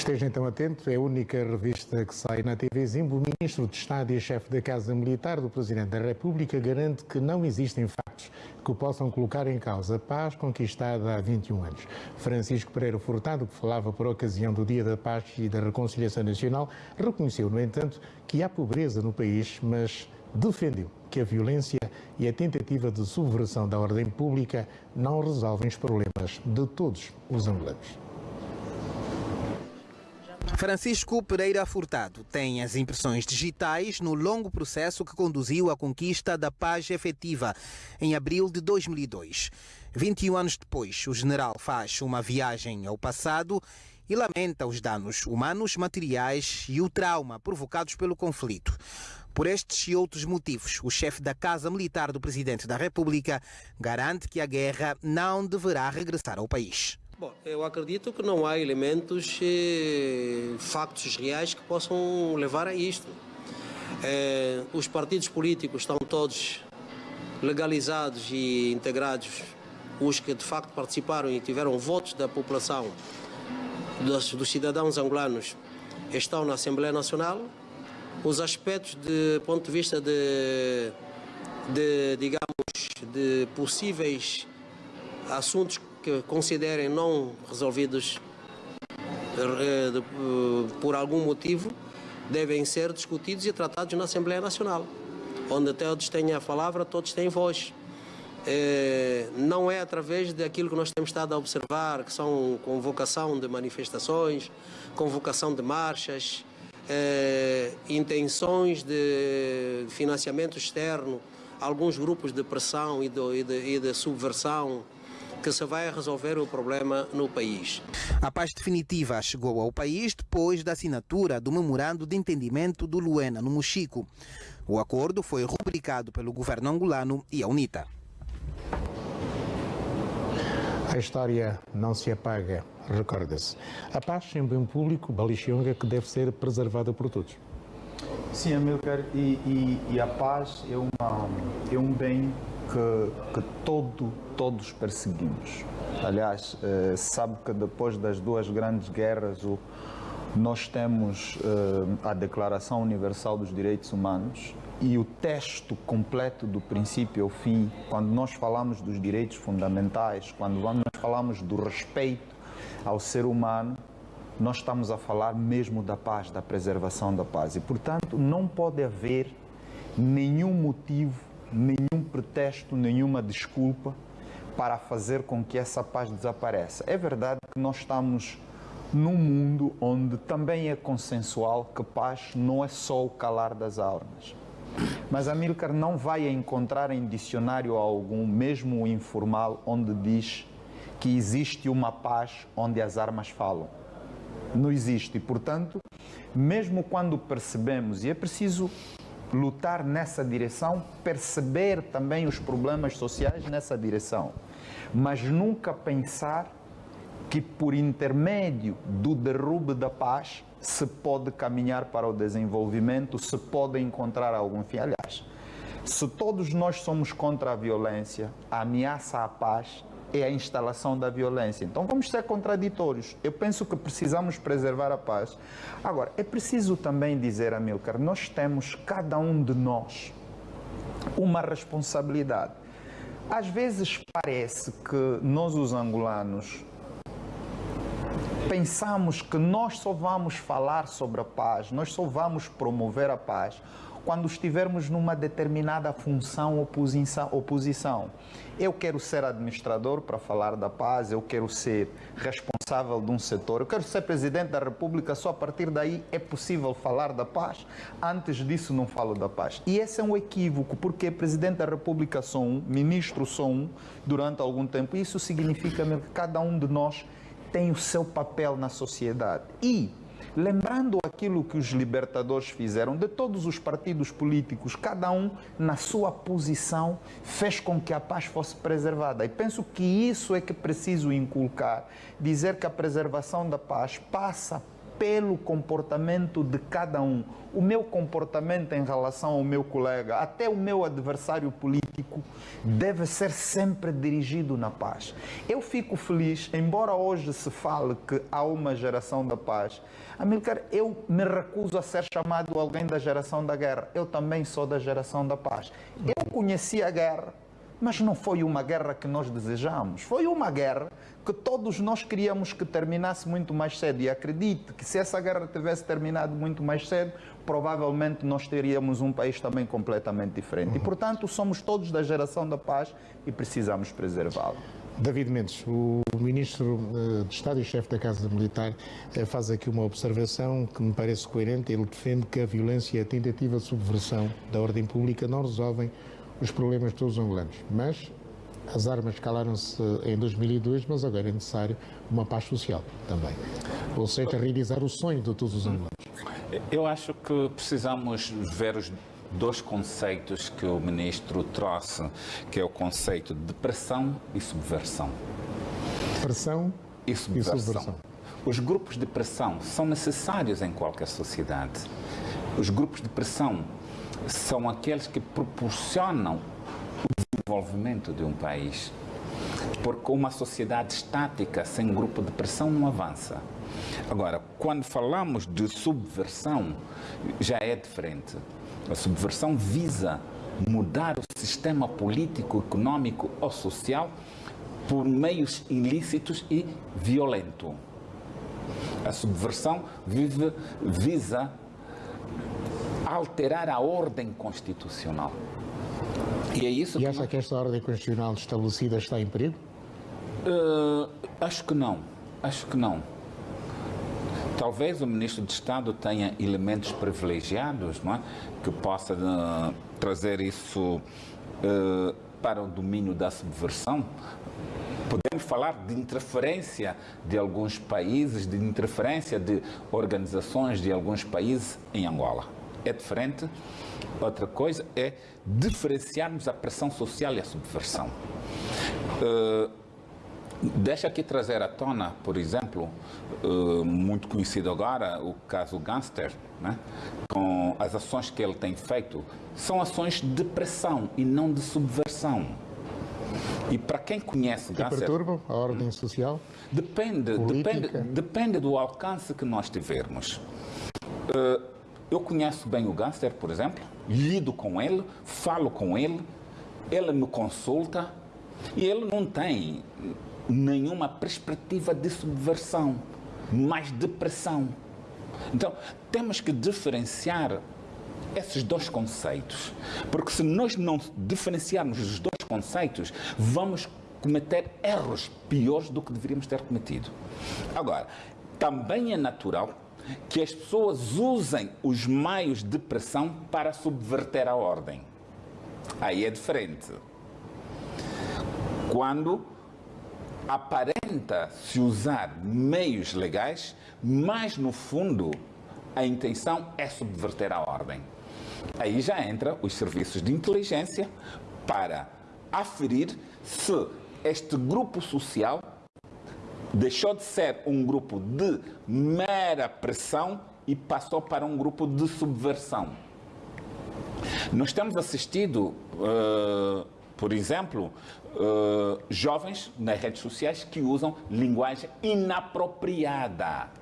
Esteja então atento, é a única revista que sai na TV Zimbo. O ministro de Estado e chefe da Casa Militar do Presidente da República garante que não existem factos que possam colocar em causa a paz conquistada há 21 anos. Francisco Pereira Furtado, que falava por ocasião do Dia da Paz e da Reconciliação Nacional, reconheceu, no entanto, que há pobreza no país, mas defendeu que a violência e a tentativa de subversão da ordem pública não resolvem os problemas de todos os angolanos. Francisco Pereira Furtado tem as impressões digitais no longo processo que conduziu à conquista da paz efetiva em abril de 2002. 21 anos depois, o general faz uma viagem ao passado e lamenta os danos humanos, materiais e o trauma provocados pelo conflito. Por estes e outros motivos, o chefe da Casa Militar do Presidente da República garante que a guerra não deverá regressar ao país. Bom, eu acredito que não há elementos, eh, factos reais que possam levar a isto. Eh, os partidos políticos estão todos legalizados e integrados, os que de facto participaram e tiveram votos da população, dos, dos cidadãos angolanos, estão na Assembleia Nacional. Os aspectos de ponto de vista de, de digamos, de possíveis assuntos que considerem não resolvidos eh, eh, por algum motivo devem ser discutidos e tratados na Assembleia Nacional, onde todos têm a palavra, todos têm voz. É, não é através daquilo que nós temos estado a observar, que são convocação de manifestações, convocação de marchas, intenções de financiamento externo, alguns grupos de pressão e de, e de, e de subversão que se vai resolver o problema no país. A paz definitiva chegou ao país depois da assinatura do memorando de entendimento do Luena, no Mochico. O acordo foi rubricado pelo governo angolano e a UNITA. A história não se apaga, recorda-se. A paz em bem público, Balixionga, que deve ser preservada por todos. Sim, Amilcar, e, e, e a paz é, uma, é um bem que, que todo, todos perseguimos. Aliás, eh, sabe que depois das duas grandes guerras, o, nós temos eh, a Declaração Universal dos Direitos Humanos e o texto completo do princípio ao fim, quando nós falamos dos direitos fundamentais, quando nós falamos do respeito ao ser humano, nós estamos a falar mesmo da paz, da preservação da paz. E, portanto, não pode haver nenhum motivo nenhum pretexto, nenhuma desculpa para fazer com que essa paz desapareça. É verdade que nós estamos num mundo onde também é consensual que paz não é só o calar das armas. Mas Amílcar não vai encontrar em dicionário algum, mesmo informal, onde diz que existe uma paz onde as armas falam. Não existe. E, portanto, mesmo quando percebemos, e é preciso lutar nessa direção, perceber também os problemas sociais nessa direção, mas nunca pensar que por intermédio do derrube da paz se pode caminhar para o desenvolvimento, se pode encontrar algum fim. Aliás, se todos nós somos contra a violência, a ameaça à paz é a instalação da violência. Então vamos ser contraditórios. Eu penso que precisamos preservar a paz. Agora, é preciso também dizer, Amilcar, nós temos, cada um de nós, uma responsabilidade. Às vezes parece que nós, os angolanos, pensamos que nós só vamos falar sobre a paz, nós só vamos promover a paz quando estivermos numa determinada função oposição, oposição. Eu quero ser administrador para falar da paz, eu quero ser responsável de um setor, eu quero ser presidente da República, só a partir daí é possível falar da paz. Antes disso não falo da paz. E esse é um equívoco, porque presidente da República sou um, ministro sou um, durante algum tempo. Isso significa que cada um de nós tem o seu papel na sociedade. E lembrando aquilo que os libertadores fizeram, de todos os partidos políticos, cada um na sua posição fez com que a paz fosse preservada. E penso que isso é que preciso inculcar, dizer que a preservação da paz passa pelo comportamento de cada um. O meu comportamento em relação ao meu colega, até o meu adversário político político deve ser sempre dirigido na paz. Eu fico feliz, embora hoje se fale que há uma geração da paz, Amilcar, eu me recuso a ser chamado alguém da geração da guerra. Eu também sou da geração da paz. Eu conheci a guerra mas não foi uma guerra que nós desejamos. Foi uma guerra que todos nós queríamos que terminasse muito mais cedo. E acredite que se essa guerra tivesse terminado muito mais cedo, provavelmente nós teríamos um país também completamente diferente. E, portanto, somos todos da geração da paz e precisamos preservá-la. David Mendes, o Ministro eh, de Estado e chefe da Casa Militar eh, faz aqui uma observação que me parece coerente. Ele defende que a violência e a tentativa de subversão da ordem pública não resolvem os problemas de todos os angolanos. Mas as armas calaram-se em 2002, mas agora é necessário uma paz social também. Ou seja, realizar o sonho de todos os angolanos. Eu acho que precisamos ver os dois conceitos que o ministro trouxe, que é o conceito de pressão e subversão. Pressão e subversão. E subversão. Os grupos de pressão são necessários em qualquer sociedade. Os grupos de pressão são aqueles que proporcionam o desenvolvimento de um país. Porque uma sociedade estática sem grupo de pressão não avança. Agora, quando falamos de subversão, já é diferente. A subversão visa mudar o sistema político, econômico ou social por meios ilícitos e violento. A subversão vive, visa alterar a ordem constitucional. E é isso e que... acha que esta ordem constitucional estabelecida está em perigo? Uh, acho que não. Acho que não. Talvez o Ministro de Estado tenha elementos privilegiados não é? que possa uh, trazer isso uh, para o domínio da subversão. Podemos falar de interferência de alguns países, de interferência de organizações de alguns países em Angola é diferente. Outra coisa é diferenciarmos a pressão social e a subversão. Uh, deixa aqui trazer à tona, por exemplo, uh, muito conhecido agora, o caso Gangster, né? com as ações que ele tem feito, são ações de pressão e não de subversão. E para quem conhece que Gangster... perturbam a ordem social? Depende, depende, depende do alcance que nós tivermos. Uh, eu conheço bem o gangster, por exemplo, lido com ele, falo com ele, ele me consulta e ele não tem nenhuma perspectiva de subversão, mas de pressão. Então, temos que diferenciar esses dois conceitos, porque se nós não diferenciarmos os dois conceitos, vamos cometer erros piores do que deveríamos ter cometido. Agora, também é natural que as pessoas usem os meios de pressão para subverter a ordem. Aí é diferente. Quando aparenta se usar meios legais, mas no fundo a intenção é subverter a ordem. Aí já entra os serviços de inteligência para aferir se este grupo social deixou de ser um grupo de mera pressão e passou para um grupo de subversão. Nós temos assistido, uh, por exemplo, uh, jovens nas redes sociais que usam linguagem inapropriada